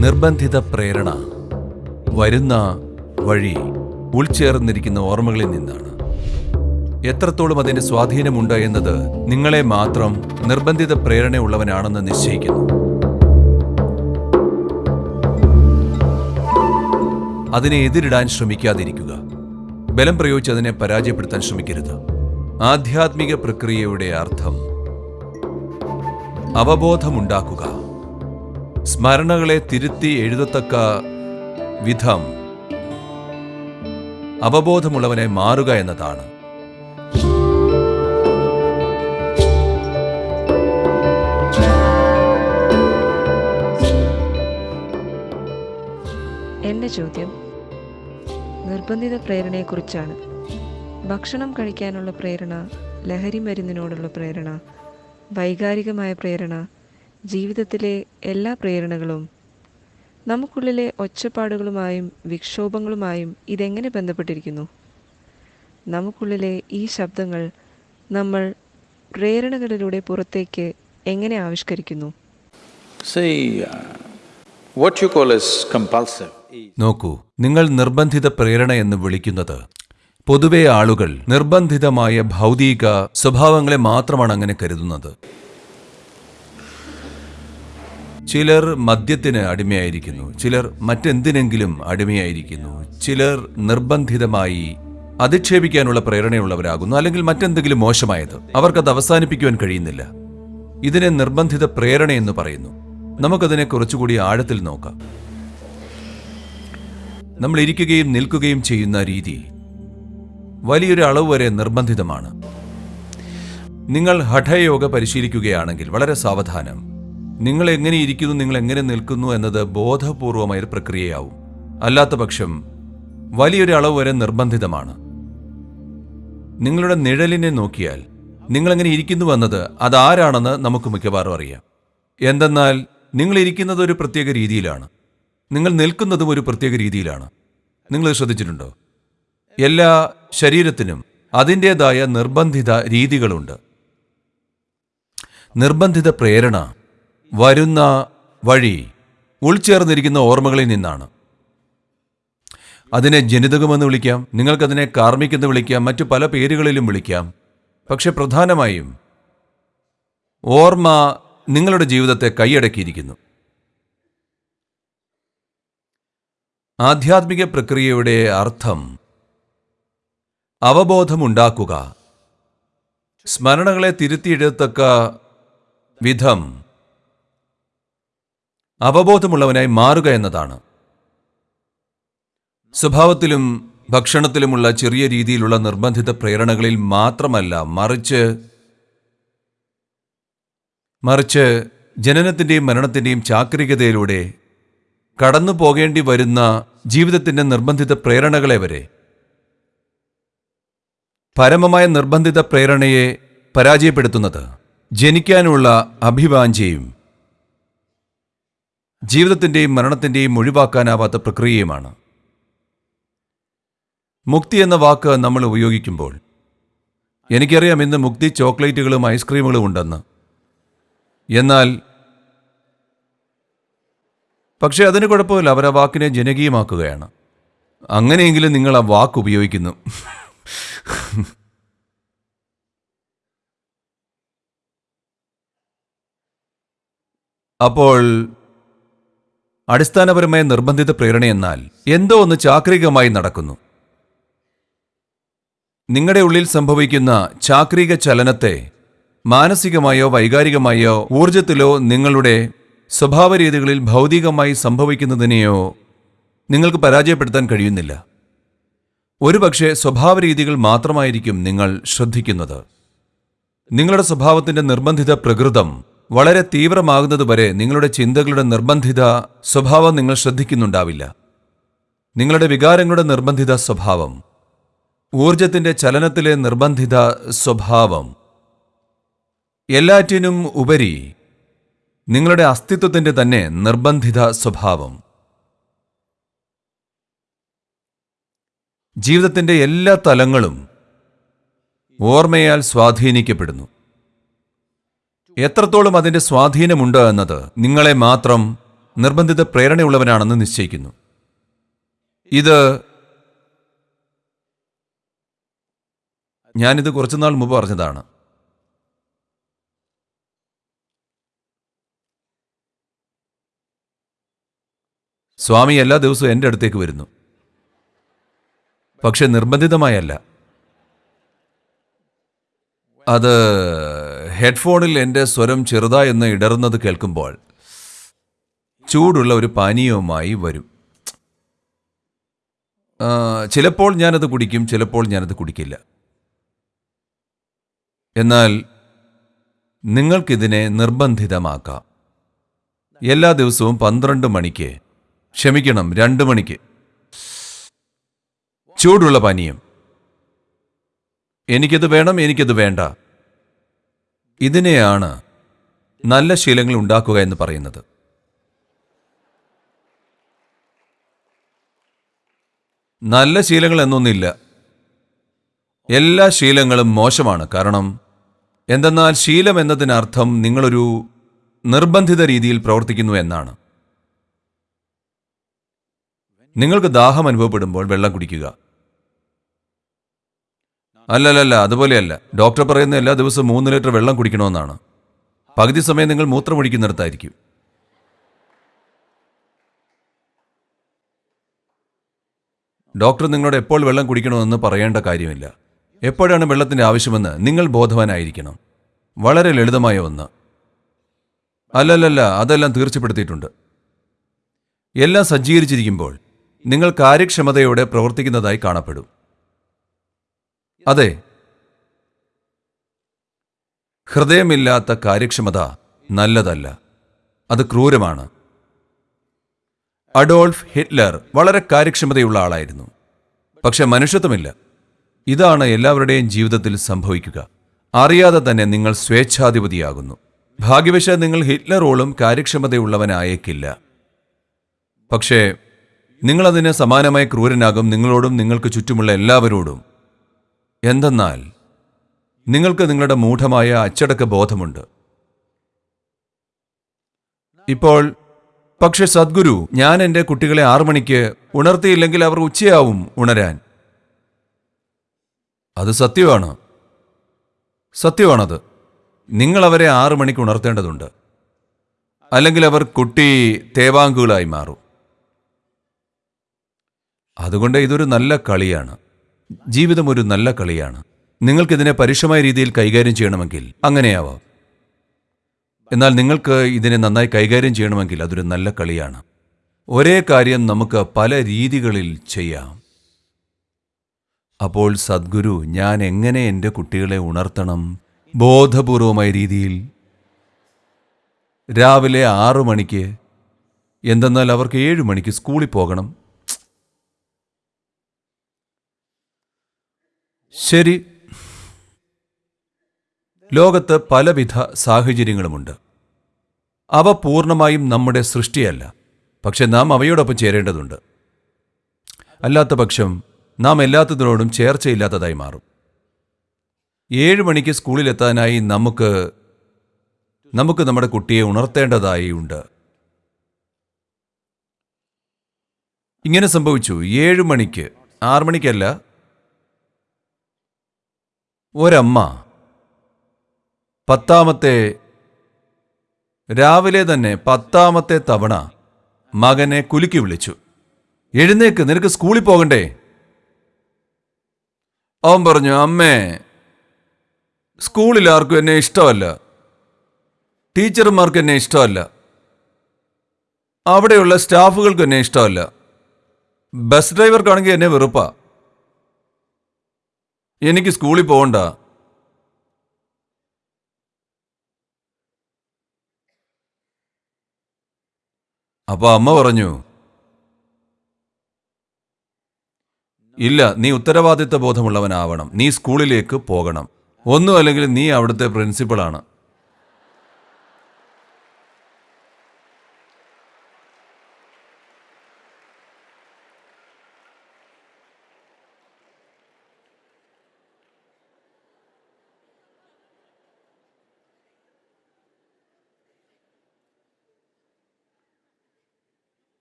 നിർബന്ധിത പ്രേരണ വരുന്ന വഴി ഉൾച്ചേർന്നിരിക്കുന്ന ഓർമ്മകളിൽ നിന്നാണ്. എത്രത്തോളം അതിന്റെ സ്വാധീനമുണ്ട് എന്നത് നിങ്ങളെ മാത്രം നിർബന്ധിത പ്രേരണയുള്ളവനാണെന്ന് നിശ്ചയിക്കുന്നു. അതിനെ എതിരിടാൻ ശ്രമിക്കാതിരിക്കുക. ബലം പ്രയോഗിച്ച് അതിനെ പരാജയപ്പെടുത്താൻ ശ്രമിക്കരുത്. ആധ്യാത്മിക പ്രക്രിയയുടെ അർത്ഥം അവബോധമുണ്ടാക്കുക. സ്മരണകളെ തിരുത്തി എഴുതത്തക്ക വിധം അവബോധമുള്ളവനെ മാറുക എന്നതാണ്. എന്റെ ചോദ്യം നിർബന്ധിത പ്രേരണയെക്കുറിച്ചാണ്. ഭക്ഷണം കഴിക്കാനുള്ള പ്രേരണ ലഹരി മരുന്നിനോടുള്ള പ്രേരണ വൈകാരികമായ പ്രേരണ ജീവിതത്തിലെ എല്ലാ പ്രേരണകളും നമുക്കുള്ളിലെ ഒച്ചപ്പാടുകളുമായും വിക്ഷോഭങ്ങളുമായും ഇതെങ്ങനെ ബന്ധപ്പെട്ടിരിക്കുന്നു? നമുക്കുള്ളിലെ ഈ ശബ്ദങ്ങൾ നമ്മൾ പ്രേരണകളിലൂടെ പുറത്തേക്ക് എങ്ങനെ ആവിഷ്കരിക്കുന്നു? See, what you call as നോക്കൂ നിങ്ങൾ നിർബന്ധിത പ്രേരണ എന്ന് വിളിക്കുന്നത് പൊതുവെ ആളുകൾ നിർബന്ധിതമായ ഭൗതിക സ്വഭാവങ്ങളെ മാത്രമാണ് അങ്ങനെ കരുതുന്നത്. ചിലർ മദ്യത്തിന് അടിമയായിരിക്കുന്നു ചിലർ മറ്റെന്തിനെങ്കിലും അടിമയായിരിക്കുന്നു ചിലർ നിർബന്ധിതമായി അധിക്ഷേപിക്കാനുള്ള പ്രേരണയുള്ളവരാകുന്നു അല്ലെങ്കിൽ മറ്റെന്തെങ്കിലും മോശമായത്. അവർക്കത് അവസാനിപ്പിക്കുവാൻ കഴിയുന്നില്ല. ഇതിനെ നിർബന്ധിത പ്രേരണ എന്ന് പറയുന്നു. നമുക്കതിനെ കുറച്ചുകൂടി ആഴത്തിൽ നോക്കാം. നമ്മൾ ഇരിക്കുകയും നിൽക്കുകയും ചെയ്യുന്ന രീതി വലിയൊരു അളവ് വരെ നിർബന്ധിതമാണ്. നിങ്ങൾ ഹഠയോഗ പരിശീലിക്കുകയാണെങ്കിൽ വളരെ സാവധാനം. നിങ്ങൾ എങ്ങനെ ഇരിക്കുന്നു നിങ്ങൾ എങ്ങനെ നിൽക്കുന്നു എന്നത് ബോധപൂർവമായ ഒരു പ്രക്രിയയാവും. അല്ലാത്ത പക്ഷം വലിയൊരു അളവ് വരെ നിർബന്ധിതമാണ്. നിങ്ങളുടെ നിഴലിനെ നോക്കിയാൽ നിങ്ങളെങ്ങനെ ഇരിക്കുന്നു എന്നത് അതാരാണെന്ന് നമുക്ക് മിക്കവാറും അറിയാം. എന്തെന്നാൽ നിങ്ങൾ ഇരിക്കുന്നത് ഒരു പ്രത്യേക രീതിയിലാണ്. നിങ്ങൾ നിൽക്കുന്നതും ഒരു പ്രത്യേക രീതിയിലാണ്. നിങ്ങൾ ശ്രദ്ധിച്ചിട്ടുണ്ടോ? എല്ലാ ശരീരത്തിനും അതിന്റേതായ നിർബന്ധിത രീതികളുണ്ട്. നിർബന്ധിത പ്രേരണ വരുന്ന വഴി ഉൾച്ചേർന്നിരിക്കുന്ന ഓർമ്മകളിൽ നിന്നാണ്. അതിനെ ജനിതകമെന്ന് വിളിക്കാം നിങ്ങൾക്കതിനെ കാർമ്മിക്കെന്ന് വിളിക്കാം മറ്റു പല പേരുകളിലും വിളിക്കാം. പക്ഷെ പ്രധാനമായും ഓർമ്മ നിങ്ങളുടെ ജീവിതത്തെ കൈയടക്കിയിരിക്കുന്നു. ആധ്യാത്മിക പ്രക്രിയയുടെ അർത്ഥം അവബോധമുണ്ടാക്കുക സ്മരണകളെ തിരുത്തിയെടുത്തക്ക വിധം അവബോധമുള്ളവനായി മാറുക എന്നതാണ്. സ്വഭാവത്തിലും ഭക്ഷണത്തിലുമുള്ള ചെറിയ രീതിയിലുള്ള നിർബന്ധിത പ്രേരണകളിൽ മാത്രമല്ല മറിച്ച് മറിച്ച് ജനനത്തിന്റെയും മരണത്തിന്റെയും ചാക്രികതയിലൂടെ കടന്നു പോകേണ്ടി വരുന്ന ജീവിതത്തിന്റെ നിർബന്ധിത പ്രേരണകളെ വരെ. പരമമായ നിർബന്ധിത പ്രേരണയെ പരാജയപ്പെടുത്തുന്നത് ജനിക്കാനുള്ള അഭിവാഞ്ചയും ജീവിതത്തിന്റെയും മരണത്തിന്റെയും ഒഴിവാക്കാനാവാത്ത പ്രക്രിയയുമാണ്. മുക്തി എന്ന വാക്ക് നമ്മൾ ഉപയോഗിക്കുമ്പോൾ എനിക്കറിയാം ഇന്ന് മുക്തി ചോക്ലേറ്റുകളും ഐസ്ക്രീമുകളും ഉണ്ടെന്ന്. എന്നാൽ പക്ഷേ അതിന് കുഴപ്പമില്ല അവർ ആ വാക്കിനെ ജനകീയമാക്കുകയാണ്. അങ്ങനെയെങ്കിലും നിങ്ങൾ ആ വാക്ക് ഉപയോഗിക്കുന്നു. അപ്പോൾ അടിസ്ഥാനപരമായ നിർബന്ധിത പ്രേരണയെന്നാൽ എന്തോ ഒന്ന് ചാക്രികമായി നടക്കുന്നു. നിങ്ങളുടെ ഉള്ളിൽ സംഭവിക്കുന്ന ചാക്രിക ചലനത്തെ മാനസികമായോ വൈകാരികമായോ ഊർജത്തിലോ നിങ്ങളുടെ സ്വഭാവരീതികളിൽ ഭൗതികമായി സംഭവിക്കുന്നതിനെയോ നിങ്ങൾക്ക് പരാജയപ്പെടുത്താൻ കഴിയുന്നില്ല. ഒരുപക്ഷെ സ്വഭാവരീതികൾ മാത്രമായിരിക്കും നിങ്ങൾ ശ്രദ്ധിക്കുന്നത്. നിങ്ങളുടെ സ്വഭാവത്തിന്റെ നിർബന്ധിത പ്രകൃതം വളരെ തീവ്രമാകുന്നതുവരെ നിങ്ങളുടെ ചിന്തകളുടെ നിർബന്ധിത സ്വഭാവം നിങ്ങൾ ശ്രദ്ധിക്കുന്നുണ്ടാവില്ല. നിങ്ങളുടെ വികാരങ്ങളുടെ നിർബന്ധിത സ്വഭാവം. ഊർജത്തിന്റെ ചലനത്തിലെ നിർബന്ധിത സ്വഭാവം. എല്ലാറ്റിനും ഉപരി നിങ്ങളുടെ അസ്തിത്വത്തിന്റെ തന്നെ നിർബന്ധിത സ്വഭാവം. ജീവിതത്തിന്റെ എല്ലാ തലങ്ങളും ഓർമ്മയാൽ സ്വാധീനിക്കപ്പെടുന്നു. എത്രത്തോളം അതിന്റെ സ്വാധീനമുണ്ട് എന്നത് നിങ്ങളെ മാത്രം നിർബന്ധിത പ്രേരണയുള്ളവനാണെന്ന് നിശ്ചയിക്കുന്നു. ഇത് ഞാനിത് കുറച്ചുനാൾ മുമ്പ് പറഞ്ഞതാണ്. സ്വാമി എല്ലാ ദിവസവും എന്റെ അടുത്തേക്ക് വരുന്നു. പക്ഷെ നിർബന്ധിതമായല്ല. അത് ഹെഡ്ഫോണിൽ എന്റെ സ്വരം ചെറുതായെന്ന് ഇടറുന്നത് കേൾക്കുമ്പോൾ ചൂടുള്ള ഒരു പാനീയവുമായി വരും. ചിലപ്പോൾ ഞാനത് കുടിക്കും ചിലപ്പോൾ ഞാനത് കുടിക്കില്ല. എന്നാൽ നിങ്ങൾക്കിതിനെ നിർബന്ധിതമാക്കാം. എല്ലാ ദിവസവും പന്ത്രണ്ട് മണിക്ക് ക്ഷമിക്കണം രണ്ട് മണിക്ക്. ചൂടുള്ള പാനീയം. എനിക്കത് വേണം എനിക്കത് വേണ്ട. ഇതിനെയാണ് നല്ല ശീലങ്ങൾ ഉണ്ടാക്കുക എന്ന് പറയുന്നത്. നല്ല ശീലങ്ങൾ എന്നൊന്നില്ല. എല്ലാ ശീലങ്ങളും മോശമാണ്. കാരണം എന്തെന്നാൽ ശീലം എന്നതിനർത്ഥം നിങ്ങളൊരു നിർബന്ധിത രീതിയിൽ പ്രവർത്തിക്കുന്നു എന്നാണ്. നിങ്ങൾക്ക് ദാഹം അനുഭവപ്പെടുമ്പോൾ വെള്ളം കുടിക്കുക. അല്ലല്ലല്ല അതുപോലെയല്ല. ഡോക്ടർ പറയുന്ന എല്ലാ ദിവസവും മൂന്ന് ലിറ്റർ വെള്ളം കുടിക്കണമെന്നാണ്. പകുതി സമയം നിങ്ങൾ മൂത്രമൊഴിക്കുന്നിടത്തായിരിക്കും ഡോക്ടർ നിങ്ങളോട് എപ്പോൾ വെള്ളം കുടിക്കണമെന്ന് പറയേണ്ട കാര്യമില്ല. എപ്പോഴാണ് വെള്ളത്തിന്റെ ആവശ്യമെന്ന് നിങ്ങൾ ബോധവാനായിരിക്കണം. വളരെ ലളിതമായ ഒന്ന്. അല്ലല്ലല്ല അതെല്ലാം തീർച്ചപ്പെടുത്തിയിട്ടുണ്ട്. എല്ലാം സജ്ജീകരിച്ചിരിക്കുമ്പോൾ നിങ്ങൾ കാര്യക്ഷമതയോടെ പ്രവർത്തിക്കുന്നതായി കാണപ്പെടും. അതെ. ഹൃദയമില്ലാത്ത കാര്യക്ഷമത നല്ലതല്ല. അത് ക്രൂരമാണ്. അഡോൾഫ് ഹിറ്റ്ലർ വളരെ കാര്യക്ഷമതയുള്ള ആളായിരുന്നു. പക്ഷെ മനുഷ്യത്വമില്ല. ഇതാണ് എല്ലാവരുടെയും ജീവിതത്തിൽ സംഭവിക്കുക. അറിയാതെ തന്നെ നിങ്ങൾ സ്വേച്ഛാധിപതിയാകുന്നു. ഭാഗ്യവശാൽ നിങ്ങൾ ഹിറ്റ്ലറോളും കാര്യക്ഷമതയുള്ളവനായേക്കില്ല. പക്ഷേ നിങ്ങളതിന് സമാനമായി ക്രൂരനാകും നിങ്ങളോടും നിങ്ങൾക്ക് ചുറ്റുമുള്ള എല്ലാവരോടും. എന്തെന്നാൽ നിങ്ങൾക്ക് നിങ്ങളുടെ മൂഢമായ അച്ചടക്ക ബോധമുണ്ട്. ഇപ്പോൾ പക്ഷെ സദ്ഗുരു ഞാൻ എന്റെ കുട്ടികളെ ആറു മണിക്ക് ഉണർത്തിയില്ലെങ്കിൽ അവർ ഉച്ചയാവും ഉണരാൻ. അത് സത്യമാണ്. സത്യമാണത്. നിങ്ങൾ അവരെ ആറു മണിക്ക് ഉണർത്തേണ്ടതുണ്ട്. അല്ലെങ്കിൽ അവർ കുട്ടി തേവാങ്കുകളായി മാറും. അതുകൊണ്ട് ഇതൊരു നല്ല കളിയാണ്. ജീവിതം ഒരു നല്ല കളിയാണ്. നിങ്ങൾക്കിതിനെ പരുഷമായ രീതിയിൽ കൈകാര്യം ചെയ്യണമെങ്കിൽ അങ്ങനെയാവാം. എന്നാൽ നിങ്ങൾക്ക് ഇതിനെ നന്നായി കൈകാര്യം ചെയ്യണമെങ്കിൽ അതൊരു നല്ല കളിയാണ്. ഒരേ കാര്യം നമുക്ക് പല രീതികളിൽ ചെയ്യാം. അപ്പോൾ സദ്ഗുരു ഞാൻ എങ്ങനെ എന്റെ കുട്ടികളെ ഉണർത്തണം? ബോധപൂർവമായ രീതിയിൽ. രാവിലെ ആറു മണിക്ക് എന്തെന്നാൽ അവർക്ക് ഏഴു മണിക്ക് സ്കൂളിൽ പോകണം. ശരി. ലോകത്ത് പലവിധ സാഹചര്യങ്ങളുമുണ്ട്. അവ പൂർണമായും നമ്മുടെ സൃഷ്ടിയല്ല. പക്ഷെ നാം അവയോടൊപ്പം ചേരേണ്ടതുണ്ട്. അല്ലാത്ത പക്ഷം നാം എല്ലാത്തതിനോടും ചേർച്ചയില്ലാത്തതായി മാറും. ഏഴ് മണിക്ക് സ്കൂളിലെത്താനായി നമുക്ക് നമുക്ക് നമ്മുടെ കുട്ടിയെ ഉണർത്തേണ്ടതായി ഉണ്ട്. ഇങ്ങനെ സംഭവിച്ചു. ഏഴ് മണിക്ക് ആറു മണിക്കല്ല ഒരമ്മ. പത്താമത്തെ രാവിലെ തന്നെ പത്താമത്തെ തവണ മകനെ കുലുക്കി വിളിച്ചു. എഴുന്നേക്ക് നിനക്ക് സ്കൂളിൽ പോകണ്ടേ? അവൻ പറഞ്ഞു അമ്മേ സ്കൂളിൽ ആർക്കും എന്നെ ഇഷ്ടമല്ല. ടീച്ചർമാർക്ക് എന്നെ ഇഷ്ടമല്ല. അവിടെയുള്ള സ്റ്റാഫുകൾക്ക് എന്നെ ഇഷ്ടമല്ല. ബസ് ഡ്രൈവർക്കാണെങ്കിൽ എന്നെ വെറുപ്പാ. എനിക്ക് സ്കൂളിൽ പോകണ്ട അപ്പൊ അമ്മ പറഞ്ഞു ഇല്ല നീ ഉത്തരവാദിത്ത ബോധമുള്ളവനാവണം. നീ സ്കൂളിലേക്ക് പോകണം. ഒന്നും അല്ലെങ്കിൽ നീ അവിടുത്തെ പ്രിൻസിപ്പളാണ്.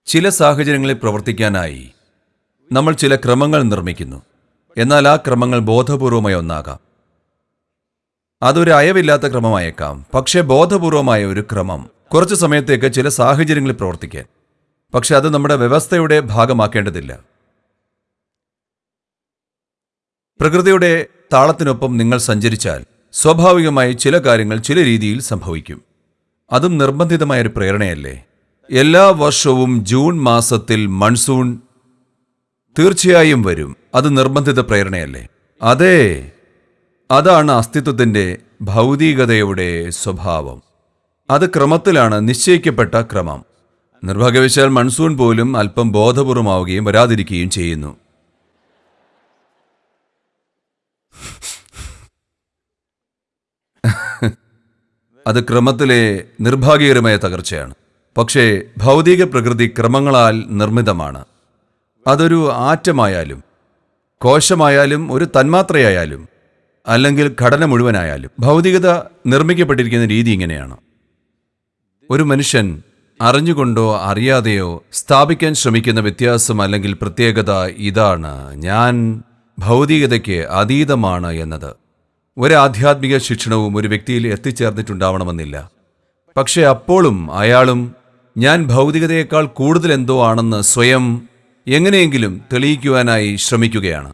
ചില സാഹചര്യങ്ങളിൽ പ്രവർത്തിക്കാനായി നമ്മൾ ചില ക്രമങ്ങൾ നിർമ്മിക്കുന്നു. എന്നാൽ ആ ക്രമങ്ങൾ ബോധപൂർവമായ ഒന്നാകാം. അതൊരു അയവില്ലാത്ത ക്രമമായേക്കാം. പക്ഷേ ബോധപൂർവമായ ഒരു ക്രമം കുറച്ച് സമയത്തേക്ക് ചില സാഹചര്യങ്ങളിൽ പ്രവർത്തിക്കാൻ. പക്ഷെ അത് നമ്മുടെ വ്യവസ്ഥയുടെ ഭാഗമാക്കേണ്ടതില്ല. പ്രകൃതിയുടെ താളത്തിനൊപ്പം നിങ്ങൾ സഞ്ചരിച്ചാൽ സ്വാഭാവികമായി ചില കാര്യങ്ങൾ ചില രീതിയിൽ സംഭവിക്കും. അതും നിർബന്ധിതമായൊരു പ്രേരണയല്ലേ? എല്ലാ വർഷവും ജൂൺ മാസത്തിൽ മൺസൂൺ തീർച്ചയായും വരും. അത് നിർബന്ധിത പ്രേരണയല്ലേ? അതെ. അതാണ് അസ്തിത്വത്തിന്റെ ഭൗതികതയുടെ സ്വഭാവം. അത് ക്രമത്തിലാണ് നിശ്ചയിക്കപ്പെട്ട ക്രമം. നിർഭാഗ്യവശാൽ മൺസൂൺ പോലും അല്പം ബോധപൂർവമാവുകയും വരാതിരിക്കുകയും ചെയ്യുന്നു. അത് ക്രമത്തിലെ നിർഭാഗ്യകരമായ തകർച്ചയാണ്. പക്ഷേ ഭൗതിക പ്രകൃതി ക്രമങ്ങളാൽ നിർമ്മിതമാണ്. അതൊരു ആറ്റമായാലും കോശമായാലും ഒരു തന്മാത്രയായാലും അല്ലെങ്കിൽ ഘടന മുഴുവനായാലും ഭൗതികത നിർമ്മിക്കപ്പെട്ടിരിക്കുന്ന രീതി ഇങ്ങനെയാണ്. ഒരു മനുഷ്യൻ അറിഞ്ഞുകൊണ്ടോ അറിയാതെയോ സ്ഥാപിക്കാൻ ശ്രമിക്കുന്ന വ്യത്യാസം അല്ലെങ്കിൽ പ്രത്യേകത ഇതാണ്. ഞാൻ ഭൗതികതയ്ക്ക് അതീതമാണ് എന്നത്. ഒരു ആധ്യാത്മിക ശിക്ഷണവും ഒരു വ്യക്തിയിൽ എത്തിച്ചേർന്നിട്ടുണ്ടാവണമെന്നില്ല. പക്ഷേ അപ്പോഴും അയാളും ഞാൻ ഭൗതികതയേക്കാൾ കൂടുതൽ എന്തോ ആണെന്ന് സ്വയം എങ്ങനെയെങ്കിലും തെളിയിക്കുവാനായി ശ്രമിക്കുകയാണ്.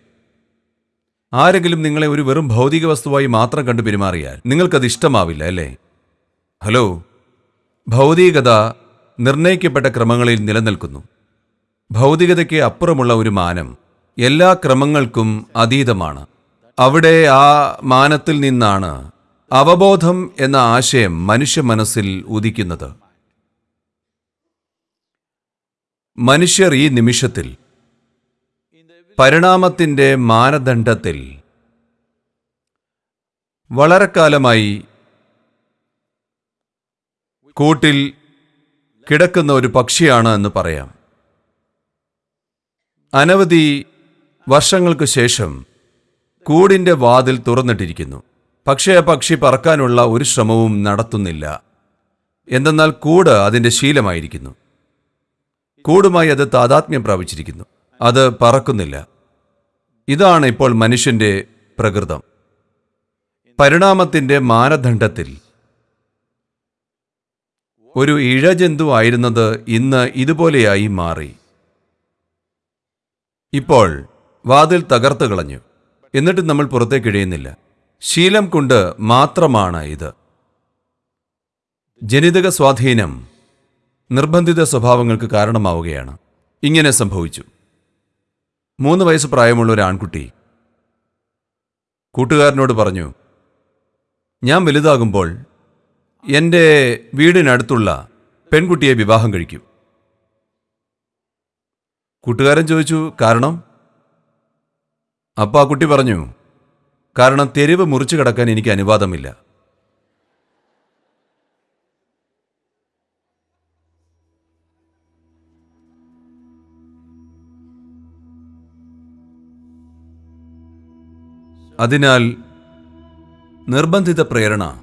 ആരെങ്കിലും നിങ്ങളെ ഒരു വെറും ഭൗതിക വസ്തുവായി മാത്രം കണ്ടു പെരുമാറിയാൽ നിങ്ങൾക്കത് ഇഷ്ടമാവില്ല അല്ലേ? ഹലോ ഭൗതികത നിർണയിക്കപ്പെട്ട ക്രമങ്ങളിൽ നിലനിൽക്കുന്നു. ഭൗതികതയ്ക്ക് അപ്പുറമുള്ള ഒരു മാനം എല്ലാ ക്രമങ്ങൾക്കും അതീതമാണ്. അവിടെ ആ മാനത്തിൽ നിന്നാണ് അവബോധം എന്ന ആശയം മനുഷ്യ മനസ്സിൽ ഉദിക്കുന്നത്. മനുഷ്യർ ഈ നിമിഷത്തിൽ പരിണാമത്തിന്റെ മാനദണ്ഡത്തിൽ വളരെ കാലമായി കൂട്ടിൽ കിടക്കുന്ന ഒരു പക്ഷിയാണ് എന്ന് പറയാം. അനവധി വർഷങ്ങൾക്ക് ശേഷം കൂടിന്റെ വാതിൽ തുറന്നിട്ടിരിക്കുന്നു. പക്ഷേ ആ പക്ഷി പറക്കാനുള്ള ഒരു ശ്രമവും നടത്തുന്നില്ല. എന്തെന്നാൽ കൂട് അതിന്റെ ശീലമായിരിക്കുന്നു. കൂടുമായി അത് താതാത്മ്യം പ്രാപിച്ചിരിക്കുന്നു. അത് പറക്കുന്നില്ല. ഇതാണ് ഇപ്പോൾ മനുഷ്യന്റെ പ്രകൃതം. പരിണാമത്തിന്റെ മാനദണ്ഡത്തിൽ. ഒരു ഇഴജന്തു ആയിരുന്നത് ഇന്ന് ഇതുപോലെയായി മാറി. ഇപ്പോൾ വാതിൽ തകർത്ത് കളഞ്ഞു. എന്നിട്ട് നമ്മൾ പുറത്തേക്ക് ഇഴയുന്നില്ല. ശീലം കൊണ്ട് മാത്രമാണ് ഇത്. ജനിതക സ്വാധീനം നിർബന്ധിത സ്വഭാവങ്ങൾക്ക് കാരണമാവുകയാണ്. ഇങ്ങനെ സംഭവിച്ചു. മൂന്ന് വയസ്സ് പ്രായമുള്ള ഒരു ആൺകുട്ടി കൂട്ടുകാരനോട് പറഞ്ഞു ഞാൻ വലുതാകുമ്പോൾ എന്റെ വീടിനടുത്തുള്ള പെൺകുട്ടിയെ വിവാഹം കഴിക്കും. കൂട്ടുകാരൻ ചോദിച്ചു കാരണം? അപ്പോൾ ആ കുട്ടി പറഞ്ഞു കാരണം തെരുവ് മുറിച്ചു കടക്കാൻ എനിക്ക് അനുവാദമില്ല. അതിനാൽ നിർബന്ധിത പ്രേരണ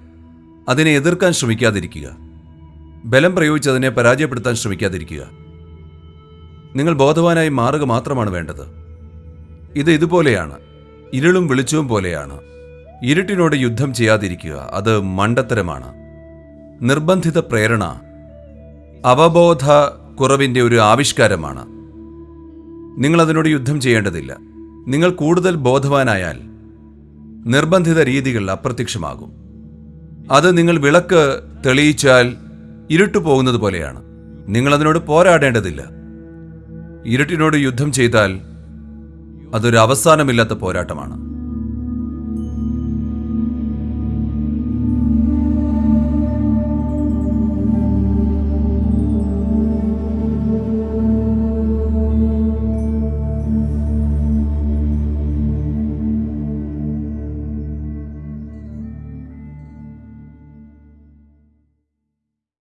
അതിനെ എതിർക്കാൻ ശ്രമിക്കാതിരിക്കുക. ബലം പ്രയോഗിച്ച് അതിനെ പരാജയപ്പെടുത്താൻ ശ്രമിക്കാതിരിക്കുക. നിങ്ങൾ ബോധവാനായി മാറുക മാത്രമാണ് വേണ്ടത്. ഇത് ഇതുപോലെയാണ്. ഇരുളും വെളിച്ചവും പോലെയാണ്. ഇരുട്ടിനോട് യുദ്ധം ചെയ്യാതിരിക്കുക അത് മണ്ടത്തരമാണ്. നിർബന്ധിത പ്രേരണ അവബോധ കുറവിന്റെ ഒരു ആവിഷ്കാരമാണ്. നിങ്ങൾ അതിനോട് യുദ്ധം ചെയ്യേണ്ടതില്ല. നിങ്ങൾ കൂടുതൽ ബോധവാനായാൽ നിർബന്ധിത രീതികൾ അപ്രത്യക്ഷമാകും. അത് നിങ്ങൾ വിളക്ക് തെളിയിച്ചാൽ ഇരുട്ടു പോകുന്നത് പോലെയാണ്. നിങ്ങൾ അതിനോട് പോരാടേണ്ടതില്ല. ഇരുട്ടിനോട് യുദ്ധം ചെയ്താൽ അതൊരു അവസാനമില്ലാത്ത പോരാട്ടമാണ്.